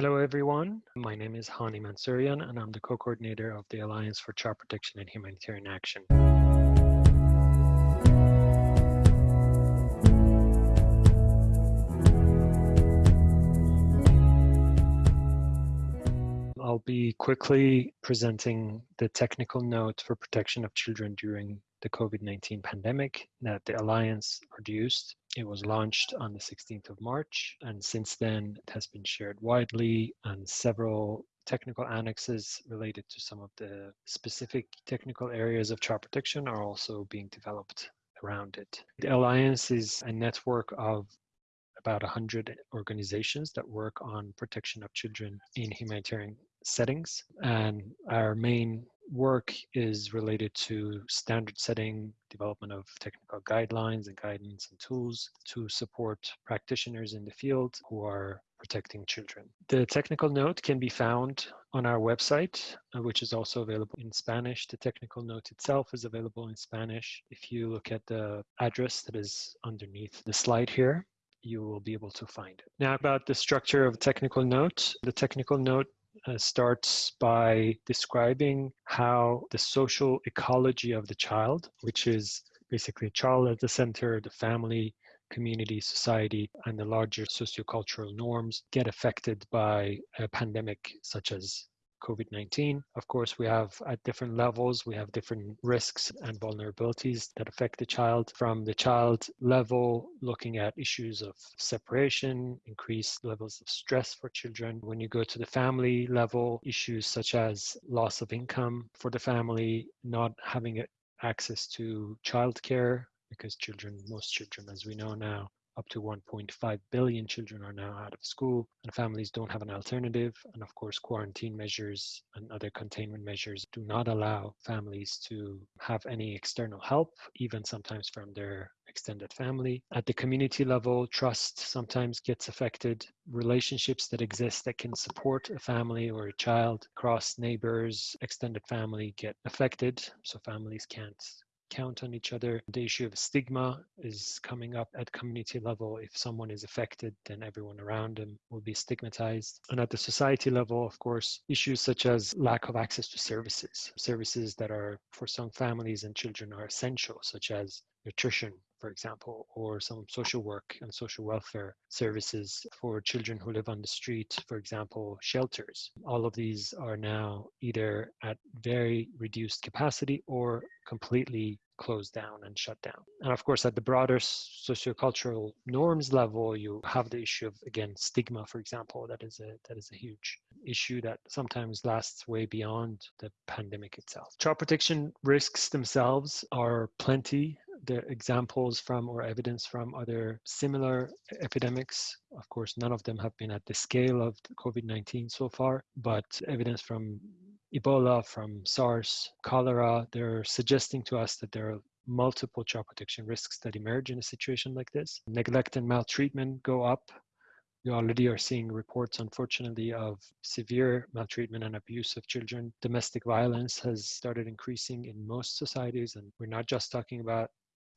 Hello, everyone. My name is Hani Mansourian, and I'm the co-coordinator of the Alliance for Child Protection and Humanitarian Action. I'll be quickly presenting the technical note for protection of children during the COVID-19 pandemic that the Alliance produced. It was launched on the 16th of March, and since then it has been shared widely, and several technical annexes related to some of the specific technical areas of child protection are also being developed around it. The Alliance is a network of about 100 organizations that work on protection of children in humanitarian settings. And our main work is related to standard setting, development of technical guidelines and guidance and tools to support practitioners in the field who are protecting children. The technical note can be found on our website, uh, which is also available in Spanish. The technical note itself is available in Spanish. If you look at the address that is underneath the slide here, you will be able to find it. Now about the structure of technical note. The technical note uh, starts by describing how the social ecology of the child, which is basically child at the center, the family, community, society, and the larger sociocultural norms get affected by a pandemic such as COVID-19. Of course, we have at different levels, we have different risks and vulnerabilities that affect the child. From the child level, looking at issues of separation, increased levels of stress for children. When you go to the family level, issues such as loss of income for the family, not having access to childcare because children, most children, as we know now, up to 1.5 billion children are now out of school and families don't have an alternative. And of course, quarantine measures and other containment measures do not allow families to have any external help, even sometimes from their extended family. At the community level, trust sometimes gets affected. Relationships that exist that can support a family or a child across neighbors, extended family get affected. So families can't count on each other. The issue of stigma is coming up at community level. If someone is affected, then everyone around them will be stigmatized. And at the society level, of course, issues such as lack of access to services, services that are for some families and children are essential, such as nutrition, for example, or some social work and social welfare services for children who live on the street, for example, shelters. All of these are now either at very reduced capacity or completely closed down and shut down. And of course, at the broader sociocultural norms level, you have the issue of again stigma, for example. That is a that is a huge issue that sometimes lasts way beyond the pandemic itself. Child protection risks themselves are plenty the examples from or evidence from other similar epidemics. Of course, none of them have been at the scale of COVID-19 so far, but evidence from Ebola, from SARS, cholera, they're suggesting to us that there are multiple child protection risks that emerge in a situation like this. Neglect and maltreatment go up we already are seeing reports, unfortunately, of severe maltreatment and abuse of children. Domestic violence has started increasing in most societies, and we're not just talking about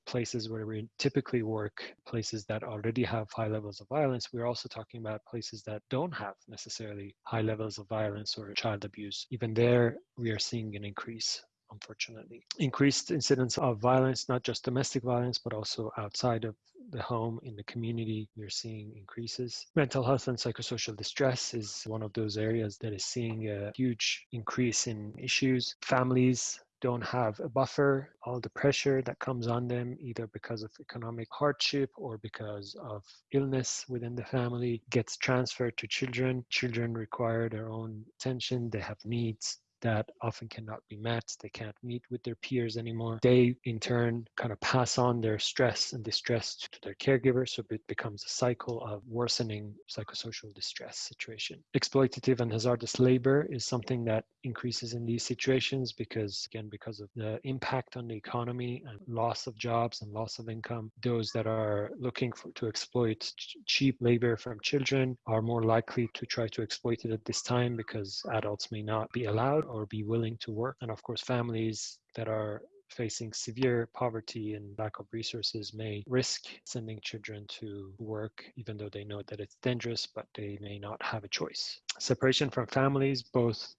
places where we typically work, places that already have high levels of violence, we're also talking about places that don't have necessarily high levels of violence or child abuse. Even there, we are seeing an increase unfortunately. Increased incidence of violence, not just domestic violence, but also outside of the home, in the community, we're seeing increases. Mental health and psychosocial distress is one of those areas that is seeing a huge increase in issues. Families don't have a buffer, all the pressure that comes on them, either because of economic hardship or because of illness within the family, gets transferred to children. Children require their own attention, they have needs that often cannot be met. They can't meet with their peers anymore. They, in turn, kind of pass on their stress and distress to their caregiver. So it becomes a cycle of worsening psychosocial distress situation. Exploitative and hazardous labor is something that increases in these situations because, again, because of the impact on the economy and loss of jobs and loss of income, those that are looking for, to exploit cheap labor from children are more likely to try to exploit it at this time because adults may not be allowed or be willing to work. And of course, families that are facing severe poverty and lack of resources may risk sending children to work even though they know that it's dangerous but they may not have a choice separation from families both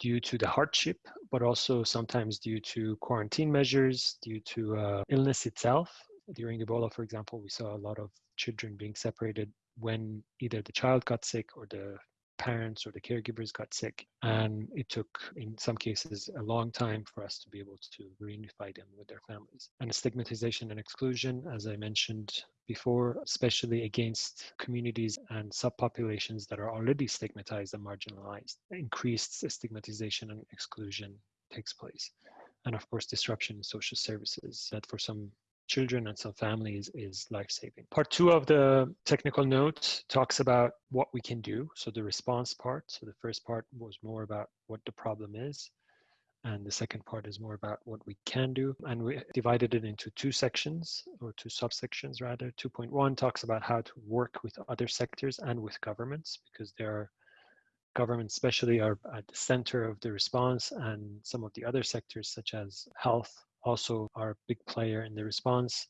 due to the hardship, but also sometimes due to quarantine measures, due to uh, illness itself. During Ebola, for example, we saw a lot of children being separated when either the child got sick or the parents or the caregivers got sick. And it took, in some cases, a long time for us to be able to reunify them with their families. And stigmatization and exclusion, as I mentioned before, especially against communities and subpopulations that are already stigmatized and marginalized, increased stigmatization and exclusion takes place. And of course, disruption in social services that for some children and some families is life-saving. Part two of the technical note talks about what we can do. So the response part. So the first part was more about what the problem is. And the second part is more about what we can do. And we divided it into two sections or two subsections rather. 2.1 talks about how to work with other sectors and with governments because there are governments especially are at the center of the response and some of the other sectors such as health also are a big player in the response,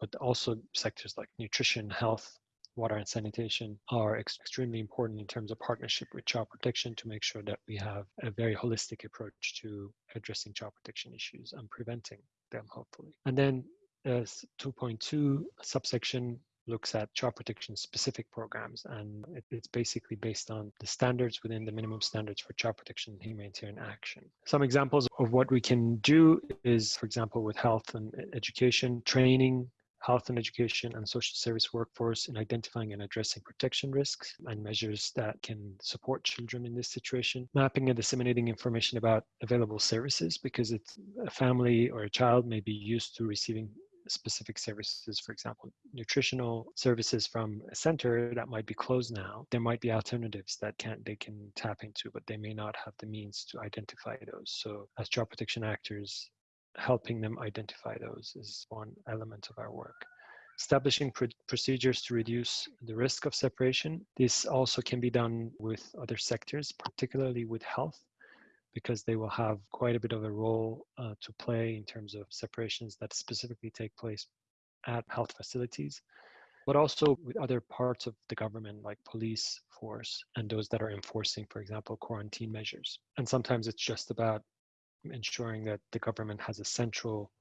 but also sectors like nutrition, health, water and sanitation are ex extremely important in terms of partnership with child protection to make sure that we have a very holistic approach to addressing child protection issues and preventing them, hopefully. And then uh, 2.2 subsection looks at child protection specific programs and it, it's basically based on the standards within the minimum standards for child protection and humanitarian action. Some examples of what we can do is, for example, with health and education, training, health and education and social service workforce in identifying and addressing protection risks and measures that can support children in this situation. Mapping and disseminating information about available services because it's a family or a child may be used to receiving specific services, for example, nutritional services from a center that might be closed now, there might be alternatives that can they can tap into, but they may not have the means to identify those. So as child protection actors, helping them identify those is one element of our work. Establishing pr procedures to reduce the risk of separation. This also can be done with other sectors, particularly with health because they will have quite a bit of a role uh, to play in terms of separations that specifically take place at health facilities, but also with other parts of the government like police force and those that are enforcing, for example, quarantine measures. And sometimes it's just about ensuring that the government has a central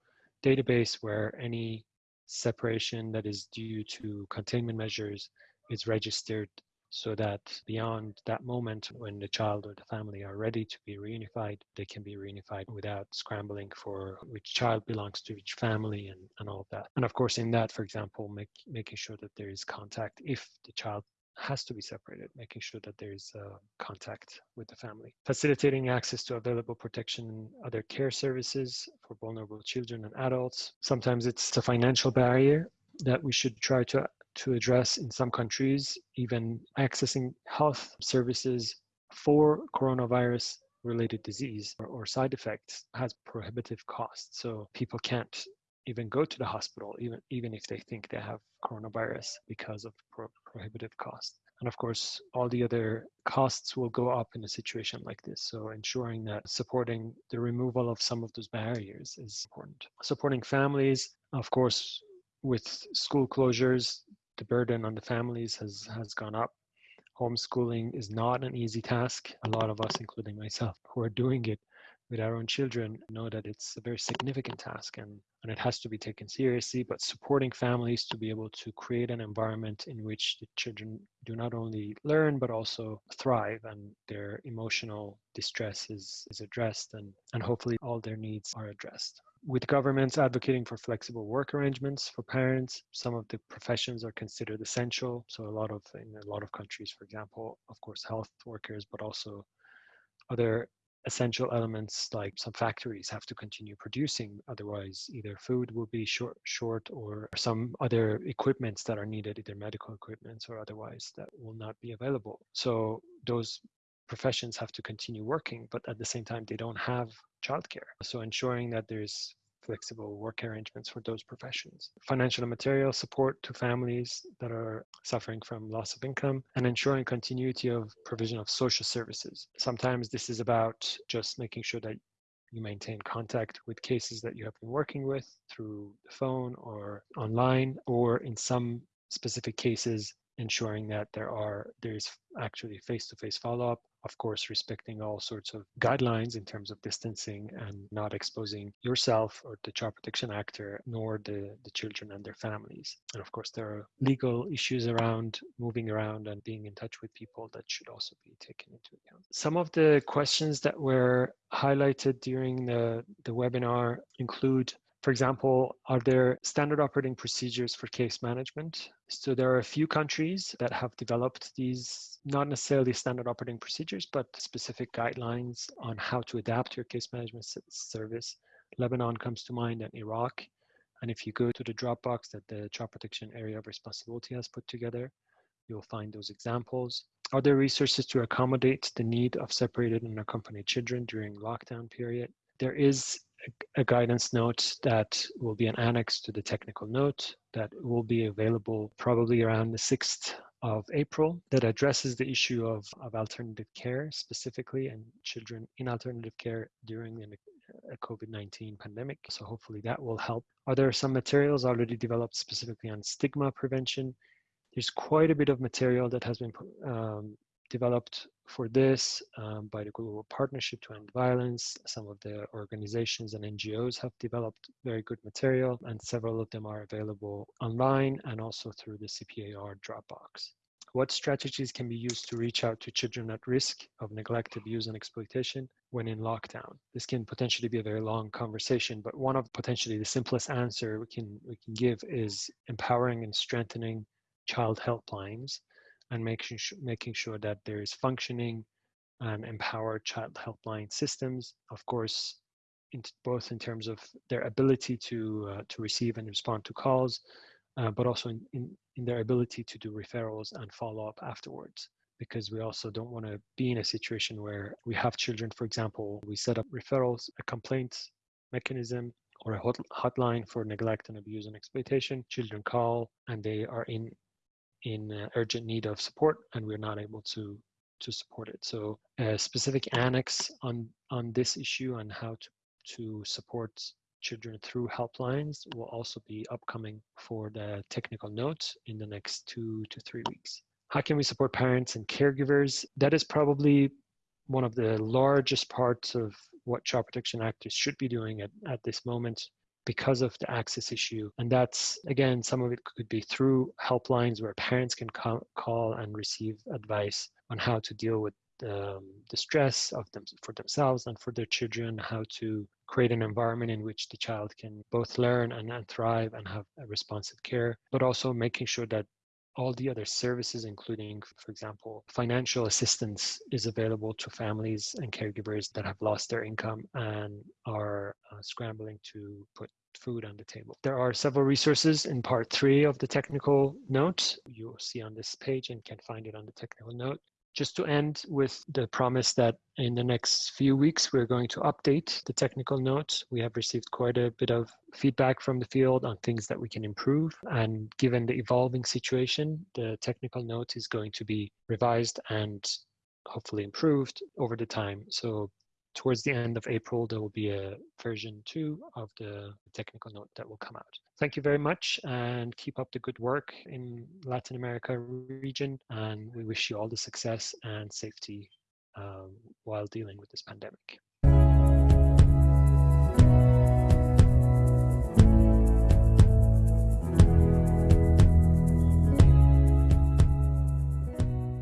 database where any separation that is due to containment measures is registered so that beyond that moment when the child or the family are ready to be reunified, they can be reunified without scrambling for which child belongs to which family and, and all of that. And of course, in that, for example, make, making sure that there is contact if the child has to be separated, making sure that there is uh, contact with the family. Facilitating access to available protection and other care services for vulnerable children and adults. Sometimes it's a financial barrier that we should try to to address in some countries, even accessing health services for coronavirus related disease or, or, side effects has prohibitive costs. So people can't even go to the hospital, even, even if they think they have coronavirus because of pro prohibitive costs. And of course, all the other costs will go up in a situation like this. So ensuring that supporting the removal of some of those barriers is important. Supporting families, of course, with school closures, the burden on the families has, has gone up. Homeschooling is not an easy task. A lot of us, including myself, who are doing it with our own children know that it's a very significant task and, and it has to be taken seriously. But supporting families to be able to create an environment in which the children do not only learn but also thrive and their emotional distress is, is addressed and, and hopefully all their needs are addressed with governments advocating for flexible work arrangements for parents, some of the professions are considered essential. So a lot of, in a lot of countries, for example, of course, health workers, but also other essential elements like some factories have to continue producing otherwise either food will be short short or some other equipments that are needed either medical equipments or otherwise that will not be available so those professions have to continue working, but at the same time, they don't have childcare. So ensuring that there's flexible work arrangements for those professions. Financial and material support to families that are suffering from loss of income and ensuring continuity of provision of social services. Sometimes this is about just making sure that you maintain contact with cases that you have been working with through the phone or online, or in some specific cases, ensuring that there are there's actually face-to-face follow-up of course respecting all sorts of guidelines in terms of distancing and not exposing yourself or the child protection actor nor the, the children and their families. And of course there are legal issues around moving around and being in touch with people that should also be taken into account. Some of the questions that were highlighted during the, the webinar include for example, are there standard operating procedures for case management? So there are a few countries that have developed these, not necessarily standard operating procedures, but specific guidelines on how to adapt your case management service. Lebanon comes to mind and Iraq. And if you go to the Dropbox that the Child Protection Area of Responsibility has put together, you'll find those examples. Are there resources to accommodate the need of separated and accompanied children during lockdown period? There is a guidance note that will be an annex to the technical note that will be available probably around the 6th of April that addresses the issue of, of alternative care specifically and children in alternative care during a COVID-19 pandemic. So hopefully that will help. Are there some materials already developed specifically on stigma prevention? There's quite a bit of material that has been um, developed for this um, by the Global Partnership to End Violence. Some of the organizations and NGOs have developed very good material and several of them are available online and also through the CPAR Dropbox. What strategies can be used to reach out to children at risk of neglect, abuse, and exploitation when in lockdown? This can potentially be a very long conversation, but one of potentially the simplest answer we can we can give is empowering and strengthening child helplines and making sure, making sure that there is functioning and empowered child helpline systems. Of course, in, both in terms of their ability to uh, to receive and respond to calls, uh, but also in, in, in their ability to do referrals and follow up afterwards. Because we also don't want to be in a situation where we have children, for example, we set up referrals, a complaint mechanism, or a hot, hotline for neglect and abuse and exploitation. Children call and they are in in uh, urgent need of support and we're not able to to support it. So a specific annex on on this issue and how to to support children through helplines will also be upcoming for the technical note in the next two to three weeks. How can we support parents and caregivers? That is probably one of the largest parts of what child protection actors should be doing at, at this moment because of the access issue. And that's, again, some of it could be through helplines where parents can call, call and receive advice on how to deal with um, the stress of them for themselves and for their children, how to create an environment in which the child can both learn and, and thrive and have a responsive care, but also making sure that all the other services, including, for example, financial assistance is available to families and caregivers that have lost their income and are uh, scrambling to put food on the table. There are several resources in part three of the technical note. You'll see on this page and can find it on the technical note just to end with the promise that in the next few weeks, we're going to update the technical notes. We have received quite a bit of feedback from the field on things that we can improve. And given the evolving situation, the technical note is going to be revised and hopefully improved over the time. So towards the end of April, there will be a version two of the technical note that will come out. Thank you very much and keep up the good work in Latin America region. And we wish you all the success and safety um, while dealing with this pandemic.